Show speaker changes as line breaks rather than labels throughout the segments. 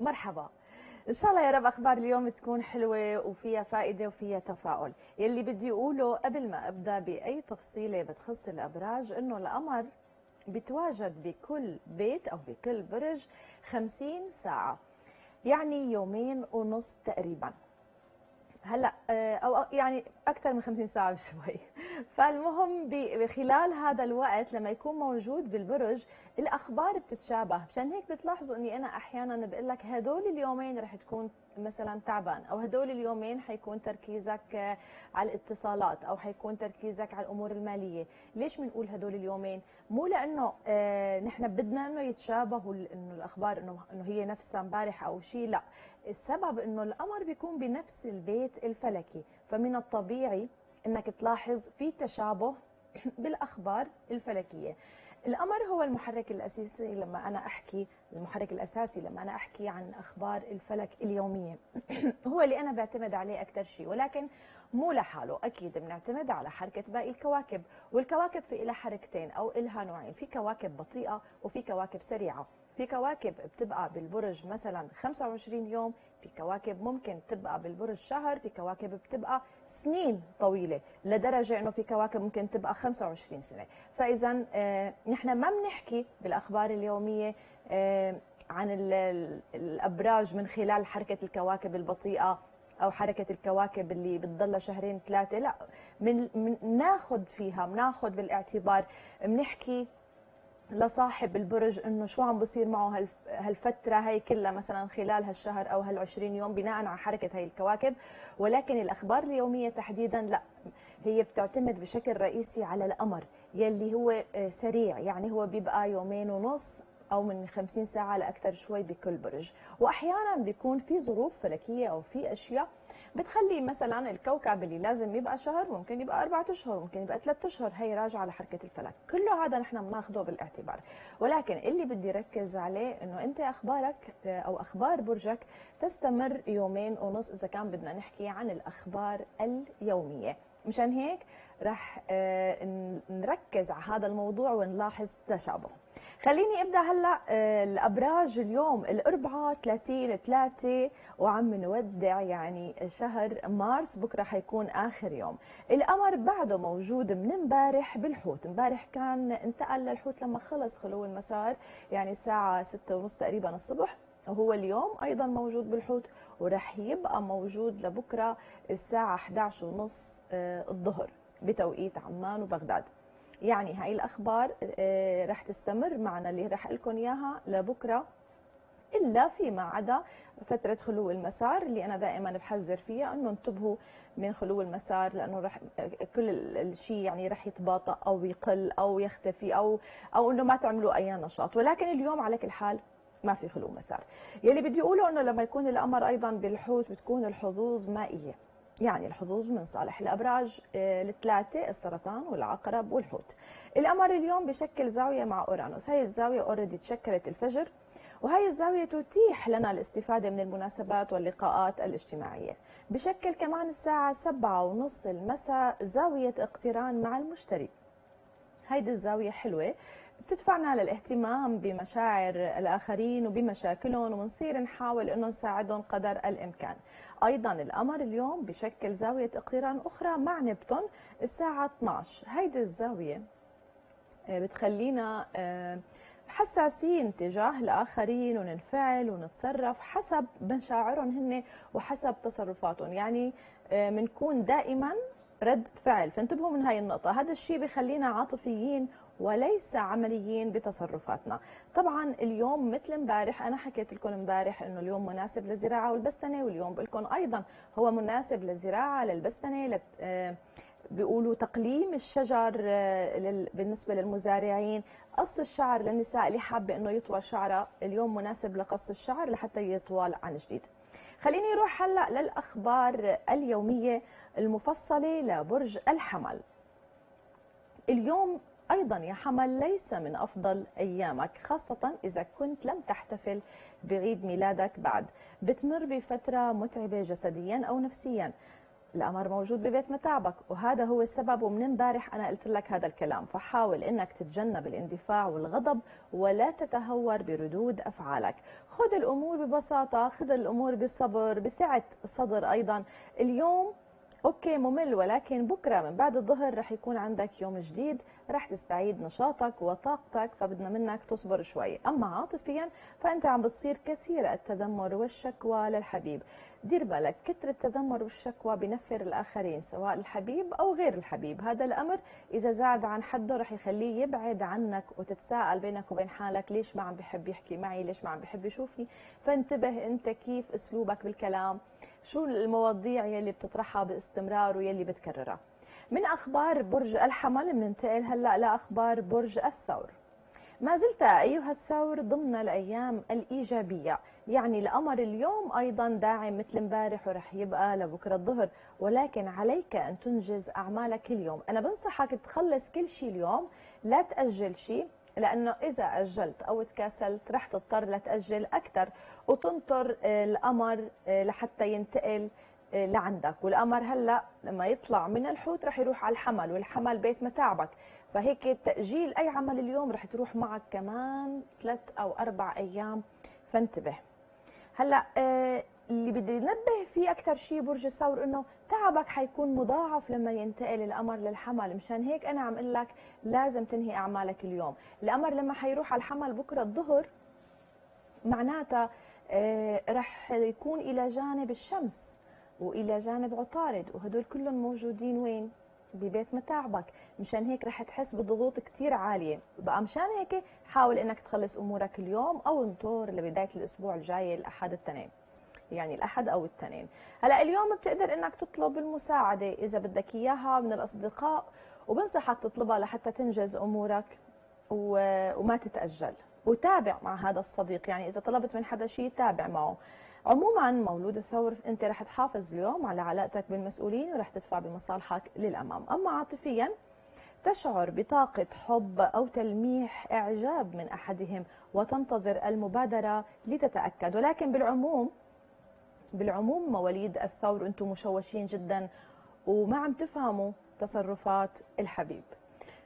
مرحبا. إن شاء الله يا رب أخبار اليوم تكون حلوة وفيها فائدة وفيها تفاؤل. يلي بدي أقوله قبل ما أبدأ بأي تفصيلة بتخص الأبراج إنه القمر بيتواجد بكل بيت أو بكل برج 50 ساعة يعني يومين ونص تقريبا. هلا آه، أو يعني أكثر من 50 ساعة بشوي. فالمهم بخلال هذا الوقت لما يكون موجود بالبرج الأخبار بتتشابه. مشان هيك بتلاحظوا إني أنا أحيانا بقول لك هدول اليومين رح تكون مثلا تعبان أو هدول اليومين حيكون تركيزك آه، على الاتصالات أو حيكون تركيزك على الأمور المالية. ليش بنقول هدول اليومين؟ مو لأنه آه نحن بدنا إنه يتشابهوا إنه الأخبار انه إنه هي نفسها امبارح أو شيء لا. السبب إنه القمر بيكون بنفس البيت الفلكي. فمن الطبيعي إنك تلاحظ في تشابه بالأخبار الفلكية. القمر هو المحرك الأساسي لما أنا أحكي المحرك الأساسي لما أنا أحكي عن أخبار الفلك اليومية. هو اللي أنا بعتمد عليه أكثر شيء ولكن مو لحاله. أكيد بنعتمد على حركة باقي الكواكب والكواكب في لها حركتين أو لها نوعين. في كواكب بطيئة وفي كواكب سريعة. في كواكب بتبقى بالبرج مثلا 25 يوم في كواكب ممكن تبقى بالبرج شهر في كواكب بتبقى سنين طويلة لدرجة إنه في كواكب ممكن تبقى 25 سنة. فاذا آه نحن ما بنحكي بالأخبار اليومية آه عن الأبراج من خلال حركة الكواكب البطيئة أو حركة الكواكب اللي بتضل شهرين ثلاثة لا من, من ناخذ فيها بناخذ بالاعتبار بنحكي لصاحب البرج إنه شو عم بصير معه هالفترة هي كلها مثلا خلال هالشهر أو هال20 يوم بناء على حركة هي الكواكب. ولكن الأخبار اليومية تحديدا لا. هي بتعتمد بشكل رئيسي على القمر يلي هو آه، سريع. يعني هو بيبقى يومين ونص أو من 50 ساعة لأكثر شوي بكل برج. واحيانا بيكون في ظروف فلكية أو في أشياء بتخلي مثلا الكوكب اللي لازم يبقى شهر ممكن يبقى أربعة أشهر ممكن يبقى ثلاثة أشهر هي راجعة لحركة الفلك. كله هذا نحن بناخذه بالاعتبار. ولكن اللي بدي ركز عليه إنه أنت أخبارك أو أخبار برجك تستمر يومين ونص إذا كان بدنا نحكي عن الأخبار اليومية. مشان هيك رح آه، نركز على هذا الموضوع ونلاحظ تشابه. خليني أبدأ هلأ آه، الأبراج اليوم الاربعاء 30 3 وعم نودع يعني شهر مارس بكرة حيكون آخر يوم. القمر بعده موجود من امبارح بالحوت. امبارح كان انتقل للحوت لما خلص خلو المسار يعني الساعة 6 ونص تقريبا الصبح. وهو اليوم أيضا موجود بالحوت ورح يبقى موجود لبكرة الساعة 11 ونص آه، الظهر بتوقيت عمان وبغداد. يعني هاي الأخبار آه، رح تستمر معنا اللي رح لكم إياها لبكرة إلا فيما عدا فترة خلو المسار اللي أنا دائما بحذر فيها إنه انتبهوا من خلو المسار لأنه رح كل الشيء يعني رح يتباطأ أو يقل أو يختفي أو أو إنه ما تعملوا أي نشاط. ولكن اليوم على كل حال ما في خلو مسار. يلي بدي أقوله إنه لما يكون القمر أيضا بالحوت بتكون الحظوظ مائية. يعني الحظوظ من صالح الأبراج آه، الثلاثه السرطان والعقرب والحوت. القمر اليوم بشكل زاوية مع أورانوس. هاي الزاوية اوريدي تشكلت الفجر وهي الزاوية تتيح لنا الاستفادة من المناسبات واللقاءات الاجتماعية. بشكل كمان الساعة سبعة ونص المساء زاوية اقتران مع المشتري. هيدي الزاوية حلوة. بتدفعنا للاهتمام بمشاعر الآخرين وبمشاكلهم وبنصير نحاول أنه نساعدهم قدر الإمكان. أيضا القمر اليوم بشكل زاوية اقتران أخرى مع نبتون الساعة 12 هيدي الزاوية آه، بتخلينا آه، حساسين تجاه الآخرين وننفعل ونتصرف حسب مشاعرهم هن وحسب تصرفاتهم. يعني بنكون آه، دائما رد فعل. فانتبهوا من هاي النقطة. هذا الشيء بخلينا عاطفيين وليس عمليين بتصرفاتنا. طبعا اليوم مثل امبارح أنا حكيت لكم امبارح إنه اليوم مناسب للزراعة والبستنة واليوم بقول لكم أيضا هو مناسب للزراعة للبستنة لت... آه، بيقولوا تقليم الشجر آه، بالنسبة للمزارعين قص الشعر للنساء اللي حابة إنه يطول شعرها. اليوم مناسب لقص الشعر لحتى يطول عن جديد. خليني أروح هلأ للأخبار اليومية المفصلة لبرج الحمل. اليوم أيضا يا حمل ليس من أفضل أيامك خاصة إذا كنت لم تحتفل بعيد ميلادك بعد. بتمر بفترة متعبة جسديا أو نفسيا. القمر موجود ببيت متاعبك وهذا هو السبب. ومن امبارح أنا قلت لك هذا الكلام فحاول إنك تتجنب الاندفاع والغضب ولا تتهور بردود أفعالك. خذ الأمور ببساطة خذ الأمور بصبر بسعة صدر أيضا. اليوم okay ممل ولكن بكرة من بعد الظهر رح يكون عندك يوم جديد رح تستعيد نشاطك وطاقتك فبدنا منك تصبر شوي. أما عاطفيا فأنت عم بتصير كثير التذمر والشكوى للحبيب. دير بالك كتر التذمر والشكوى بنفر الآخرين سواء الحبيب أو غير الحبيب. هذا الأمر إذا زاد عن حده رح يخليه يبعد عنك وتتساءل بينك وبين حالك ليش ما عم بحب يحكي معي؟ ليش ما عم بحب يشوفني؟ فانتبه أنت كيف أسلوبك بالكلام. شو المواضيع يلي بتطرحها باستمرار ويلي بتكررها؟ من أخبار برج الحمل بننتقل هلأ لاخبار برج الثور. ما زلت أيها الثور ضمن الأيام الإيجابية يعني القمر اليوم أيضا داعم مثل امبارح ورح يبقى لبكرة الظهر ولكن عليك أن تنجز أعمالك اليوم. أنا بنصحك تخلص كل شيء اليوم لا تأجل شيء لأنه إذا أجلت أو تكاسلت رح تضطر لتأجل أكثر وتنطر آه، القمر آه، لحتى ينتقل آه، لعندك. والقمر هلأ لما يطلع من الحوت رح يروح على الحمل والحمل بيت متاعبك. فهيك تأجيل أي عمل اليوم رح تروح معك كمان ثلاث أو أربع أيام. فانتبه. هلأ اللي بدي نبه فيه أكثر شيء برج الثور إنه تعبك حيكون مضاعف لما ينتقل القمر للحمل. مشان هيك أنا عم أقول لك لازم تنهي أعمالك اليوم. القمر لما حيروح على الحمل بكرة الظهر معناتها آه رح يكون إلى جانب الشمس وإلى جانب عطارد وهدول كلهم موجودين وين؟ ببيت متاعبك. مشان هيك رح تحس بضغوط كثير عالية. بقى مشان هيك حاول إنك تخلص أمورك اليوم أو انطر لبداية الأسبوع الجاي الاحد التنين. يعني الأحد أو الاثنين هلا اليوم بتقدر إنك تطلب المساعدة إذا بدك إياها من الأصدقاء وبنصحك تطلبها لحتى تنجز أمورك وما تتأجل. وتابع مع هذا الصديق يعني إذا طلبت من حدا شيء تابع معه. عموما مولود الثور أنت رح تحافظ اليوم على علاقتك بالمسؤولين ورح تدفع بمصالحك للأمام. أما عاطفيا تشعر بطاقة حب أو تلميح إعجاب من أحدهم وتنتظر المبادرة لتتأكد. ولكن بالعموم بالعموم مواليد الثور أنتم مشوشين جدا وما عم تفهموا تصرفات الحبيب.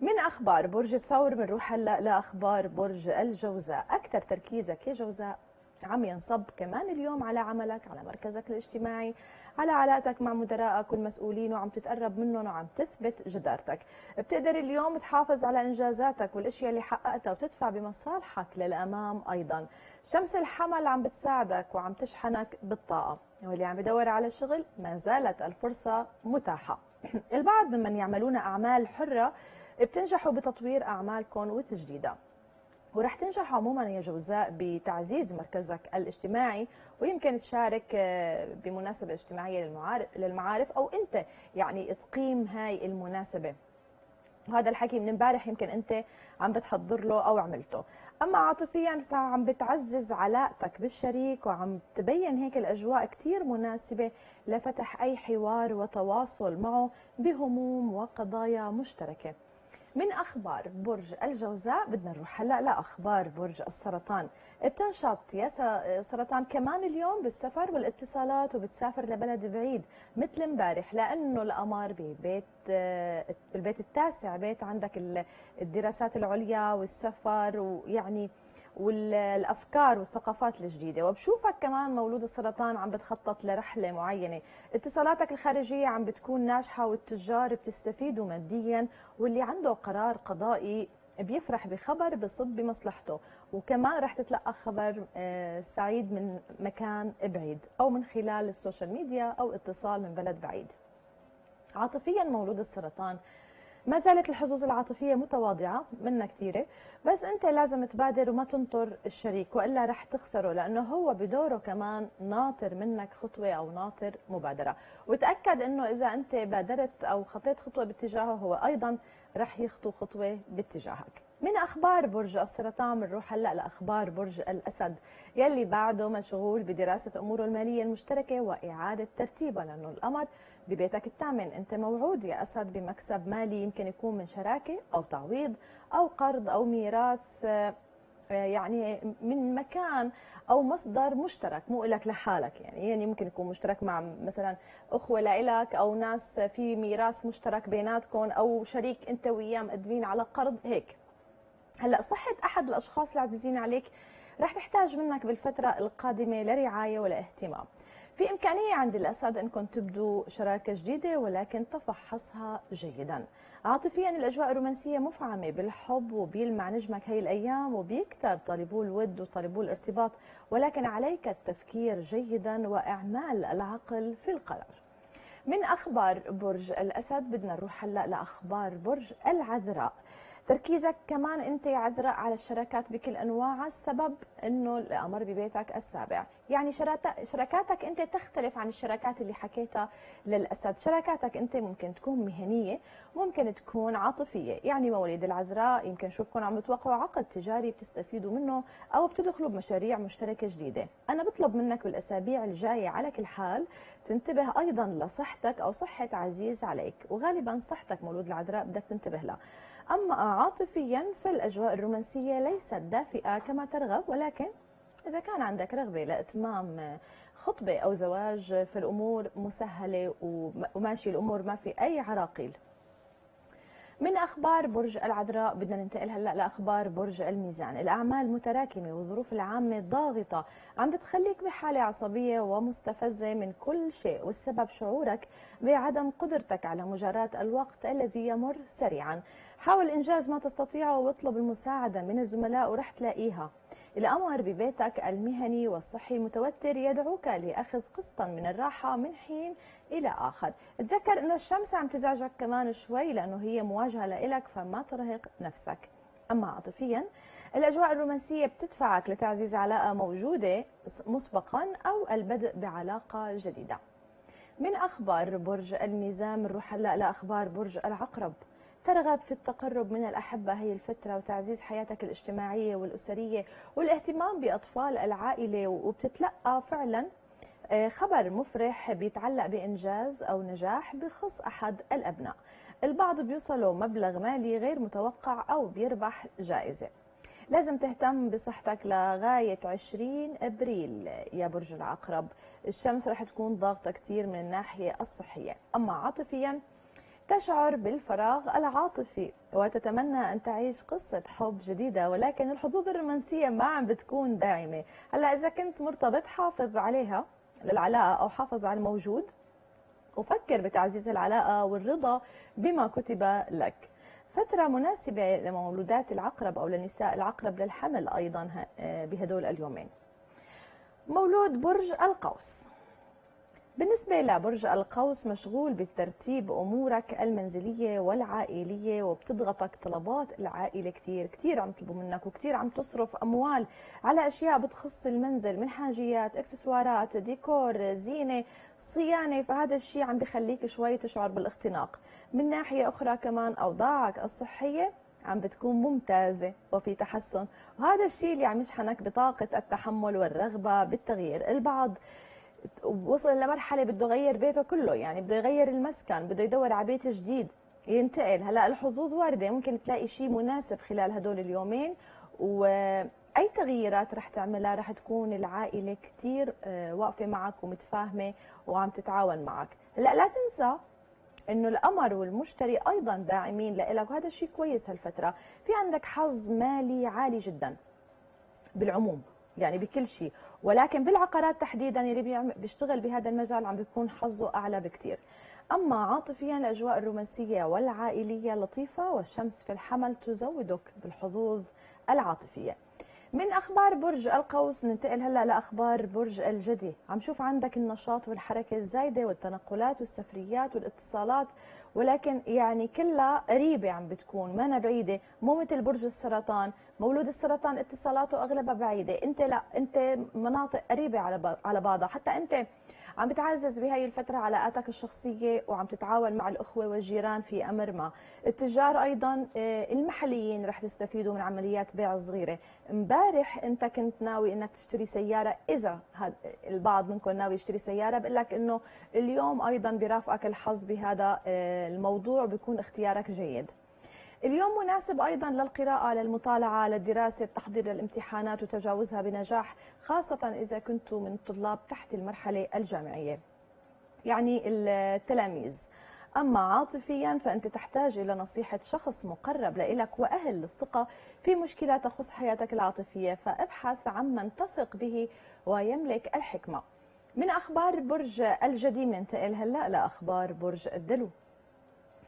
من أخبار برج الثور؟ بنروح هلأ لأخبار برج الجوزاء. أكثر تركيزك يا جوزاء. عم ينصب كمان اليوم على عملك على مركزك الاجتماعي على علاقتك مع مدرائك والمسؤولين وعم تتقرب منهم وعم تثبت جدارتك. بتقدر اليوم تحافظ على إنجازاتك والأشياء اللي حققتها وتدفع بمصالحك للأمام أيضا. شمس الحمل عم بتساعدك وعم تشحنك بالطاقة. واللي عم بدور على شغل ما زالت الفرصة متاحة. البعض ممن يعملون أعمال حرة بتنجحوا بتطوير أعمالكم وتجديدها. ورح تنجح عموما يا جوزاء بتعزيز مركزك الاجتماعي ويمكن تشارك آه، بمناسبة اجتماعية للمعارف أو أنت يعني تقيم هاي المناسبة. وهذا الحكي من امبارح يمكن أنت عم بتحضر له أو عملته. أما عاطفيا فعم بتعزز علاقتك بالشريك وعم تبين هيك الأجواء كثير مناسبة لفتح أي حوار وتواصل معه بهموم وقضايا مشتركة. من أخبار برج الجوزاء بدنا نروح هلأ لأخبار برج السرطان. بتنشط يا سرطان كمان اليوم بالسفر والاتصالات وبتسافر لبلد بعيد مثل امبارح لأنه القمر ببيت بالبيت التاسع بيت عندك الدراسات العليا والسفر ويعني والأفكار والثقافات الجديدة. وبشوفك كمان مولود السرطان عم بتخطط لرحلة معينة. اتصالاتك الخارجية عم بتكون ناجحة والتجار بتستفيدوا ماديا واللي عنده قرار قضائي بيفرح بخبر بصب بمصلحته. وكمان رح تتلقى خبر آه، سعيد من مكان بعيد أو من خلال ال social media أو اتصال من بلد بعيد. عاطفيا مولود السرطان ما زالت الحظوظ العاطفية متواضعة منا كثيرة بس أنت لازم تبادر وما تنطر الشريك وإلا رح تخسره لأنه هو بدوره كمان ناطر منك خطوة أو ناطر مبادرة. وتأكد أنه إذا أنت بادرت أو خطيت خطوة باتجاهه هو أيضا رح يخطو خطوة باتجاهك. من أخبار برج السرطان بنروح هلأ لأخبار برج الأسد يلي بعده مشغول بدراسة أموره المالية المشتركة وإعادة ترتيبها لأنه القمر ببيتك الثامن أنت موعود يا أسد بمكسب مالي يمكن يكون من شراكة أو تعويض أو قرض أو ميراث يعني من مكان أو مصدر مشترك مو لك لحالك يعني. يعني ممكن يكون مشترك مع مثلا أخوة لإلك أو ناس في ميراث مشترك بيناتكم أو شريك أنت وياه مقدمين على قرض هيك. هلأ صحة أحد الأشخاص العزيزين عليك رح تحتاج منك بالفترة القادمة لرعاية ولا اهتمام. في إمكانية عند الأسد أنكم تبدوا شراكة جديدة ولكن تفحصها جيدا. عاطفيا الأجواء الرومانسية مفعمة بالحب وبيلمع نجمك هي الأيام وبيكتر طالبو الود وطالبو الارتباط ولكن عليك التفكير جيدا وإعمال العقل في القرار. من أخبار برج الأسد بدنا نروح هلأ لأخبار برج العذراء. تركيزك كمان انت يا عذراء على الشراكات بكل انواعها السبب انه الامر ببيتك السابع. يعني شراكاتك انت تختلف عن الشراكات اللي حكيتها للأسد. شراكاتك انت ممكن تكون مهنية ممكن تكون عاطفية. يعني مواليد العذراء يمكن نشوفكم عم توقعوا عقد تجاري بتستفيدوا منه أو بتدخلوا بمشاريع مشتركة جديدة. أنا بطلب منك بالأسابيع الجاية على كل حال تنتبه أيضا لصحتك أو صحة عزيز عليك. وغالبا صحتك مولود العذراء بدك تنتبه لها. أما عاطفيا فالأجواء الرومانسية ليست دافئة كما ترغب ولكن إذا كان عندك رغبة لإتمام خطبة أو زواج فالأمور مسهلة وماشي الأمور ما في أي عراقيل. من أخبار برج العذراء بدنا ننتقل هلأ لأخبار برج الميزان، الأعمال متراكمة والظروف العامة ضاغطة، عم بتخليك بحالة عصبية ومستفزة من كل شيء، والسبب شعورك بعدم قدرتك على مجاراه الوقت الذي يمر سريعا، حاول إنجاز ما تستطيعه واطلب المساعدة من الزملاء ورح تلاقيها. الأمر ببيتك المهني والصحي المتوتر يدعوك لأخذ قسطا من الراحة من حين إلى آخر. تذكر أنه الشمس عم تزعجك كمان شوي لأنه هي مواجهة لإلك فما ترهق نفسك. أما عاطفيا الأجواء الرومانسية بتدفعك لتعزيز علاقة موجودة مسبقا أو البدء بعلاقة جديدة. من أخبار برج الميزان بنروح هلا لأخبار برج العقرب. ترغب في التقرب من الأحبة هي الفترة وتعزيز حياتك الاجتماعية والأسرية والاهتمام بأطفال العائلة وبتتلقى فعلا آه، خبر مفرح بيتعلق بإنجاز أو نجاح بخص أحد الأبناء. البعض بيوصلوا مبلغ مالي غير متوقع أو بيربح جائزة. لازم تهتم بصحتك لغاية 20 أبريل يا برج العقرب. الشمس رح تكون ضاغطة كتير من الناحية الصحية. أما عاطفياً تشعر بالفراغ العاطفي وتتمنى أن تعيش قصة حب جديدة ولكن الحظوظ الرومانسية ما عم بتكون داعمة هلأ إذا كنت مرتبط حافظ عليها للعلاقة أو حافظ على الموجود. وفكر بتعزيز العلاقة والرضا بما كتب لك. فترة مناسبة لمولودات العقرب أو لنساء العقرب للحمل أيضا بهدول اليومين. مولود برج القوس. بالنسبة لبرج القوس مشغول بترتيب أمورك المنزلية والعائلية وبتضغطك طلبات العائلة كثير كثير عم يطلبوا منك وكثير عم تصرف أموال على أشياء بتخص المنزل من حاجيات إكسسوارات ديكور زينة صيانة. فهذا الشيء عم بخليك شوي تشعر بالاختناق. من ناحية أخرى كمان أوضاعك الصحية عم بتكون ممتازة وفي تحسن. وهذا الشيء اللي عم يشحنك بطاقة التحمل والرغبة بالتغيير. البعض وصل لمرحله بده يغير بيته كله يعني بده يغير المسكن بده يدور على بيت جديد ينتقل. هلأ الحظوظ واردة ممكن تلاقي شيء مناسب خلال هدول اليومين. وأي تغييرات رح تعملها؟ رح تكون العائلة كثير آه، واقفة معك ومتفاهمة وعم تتعاون معك. هلأ لا تنسى إنه القمر والمشتري أيضا داعمين لك وهذا الشيء كويس هالفترة. في عندك حظ مالي عالي جدا بالعموم. يعني بكل شيء. ولكن بالعقارات تحديدا اللي بيشتغل بهذا المجال عم بيكون حظه أعلى بكثير أما عاطفيا الأجواء الرومانسية والعائلية لطيفة والشمس في الحمل تزودك بالحظوظ العاطفية. من أخبار برج القوس ننتقل هلأ لأخبار برج الجدي. عم شوف عندك النشاط والحركة الزايدة والتنقلات والسفريات والاتصالات ولكن يعني كلها قريبة عم بتكون ما بعيدة. مو مثل برج السرطان مولود السرطان اتصالاته أغلبها بعيدة. انت لا انت مناطق قريبة على على بعضها. حتى انت عم بتعزز بهي الفترة علاقاتك الشخصية وعم تتعاون مع الأخوة والجيران في أمر ما. التجار أيضا آه، المحليين رح تستفيدوا من عمليات بيع صغيرة. امبارح أنت كنت ناوي أنك تشتري سيارة. إذا البعض منكم ناوي يشتري سيارة بقول لك أنه اليوم أيضا برافقك الحظ بهذا آه، الموضوع بيكون اختيارك جيد. اليوم مناسب أيضا للقراءة للمطالعة للدراسة التحضير للامتحانات وتجاوزها بنجاح خاصة إذا كنتم من الطلاب تحت المرحلة الجامعية. يعني التلاميذ. أما عاطفيا فأنت تحتاج إلى نصيحة شخص مقرب لإلك وأهل للثقة في مشكلة تخص حياتك العاطفية فابحث عمن تثق به ويملك الحكمة. من أخبار برج الجدي ننتقل هلأ لأخبار برج الدلو.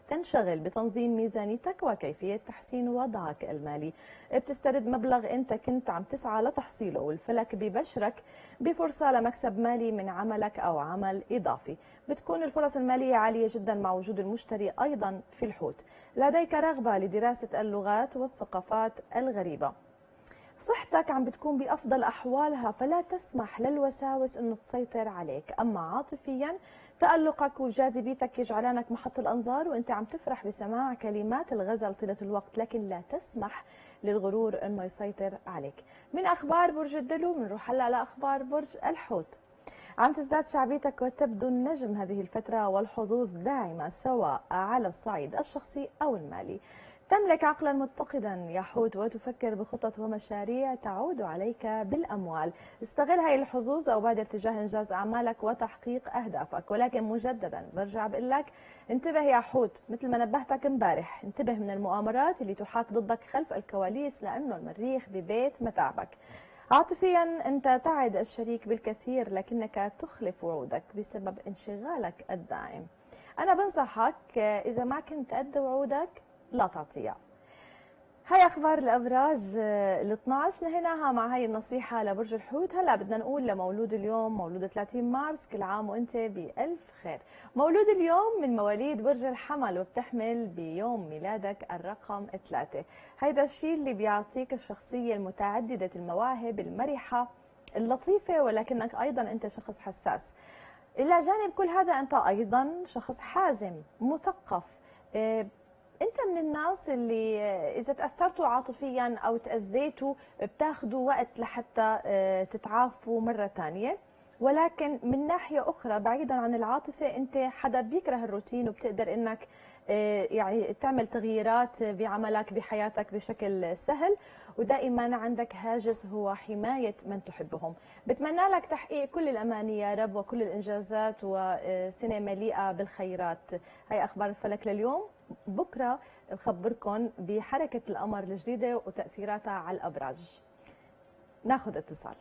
تنشغل بتنظيم ميزانيتك وكيفية تحسين وضعك المالي. بتسترد مبلغ انت كنت عم تسعى لتحصيله والفلك ببشرك بفرصة لمكسب مالي من عملك أو عمل إضافي. بتكون الفرص المالية عالية جدا مع وجود المشتري أيضا في الحوت. لديك رغبة لدراسة اللغات والثقافات الغريبة. صحتك عم بتكون بأفضل أحوالها فلا تسمح للوساوس أنه تسيطر عليك. أما عاطفيا تألقك وجاذبيتك يجعلانك محط الأنظار وأنت عم تفرح بسماع كلمات الغزل طيلة الوقت لكن لا تسمح للغرور أنه يسيطر عليك. من أخبار برج الدلو بنروح هلا لأخبار برج الحوت. عم تزداد شعبيتك وتبدو النجم هذه الفترة والحظوظ داعمة سواء على الصعيد الشخصي أو المالي. تملك عقلا متقدا يا حوت وتفكر بخطط ومشاريع تعود عليك بالأموال. استغل هاي الحظوظ أو بادر تجاه إنجاز أعمالك وتحقيق أهدافك. ولكن مجددا برجع بقول لك انتبه يا حوت مثل ما نبهتك امبارح انتبه من المؤامرات اللي تحاك ضدك خلف الكواليس لأنه المريخ ببيت متاعبك. عاطفيا أنت تعد الشريك بالكثير لكنك تخلف وعودك بسبب انشغالك الدائم أنا بنصحك إذا ما كنت قد وعودك لا تعطيها. هاي أخبار الابراج ال 12 نهيناها مع هاي النصيحة لبرج الحوت. هلا بدنا نقول لمولود اليوم مولود 30 مارس كل عام وأنت بألف خير. مولود اليوم من مواليد برج الحمل وبتحمل بيوم ميلادك الرقم ثلاثة. هيدا الشيء اللي بيعطيك الشخصية المتعددة المواهب المرحة اللطيفة ولكنك أيضا أنت شخص حساس. إلى جانب كل هذا أنت أيضا شخص حازم مثقف آه، أنت من الناس اللي إذا تأثرتوا عاطفيا أو تأذيتوا بتاخذوا وقت لحتى آه، تتعافوا مرة ثانية ولكن من ناحية أخرى بعيدا عن العاطفة أنت حدا بيكره الروتين وبتقدر إنك آه، يعني تعمل تغييرات بعملك بحياتك بشكل سهل. ودائما عندك هاجس هو حماية من تحبهم. بتمنى لك تحقيق كل الأماني يا رب وكل الإنجازات وسنة مليئة بالخيرات. هاي أخبار الفلك لليوم. بكرة بخبركم بحركة القمر الجديدة وتأثيراتها على الأبراج. ناخذ اتصال.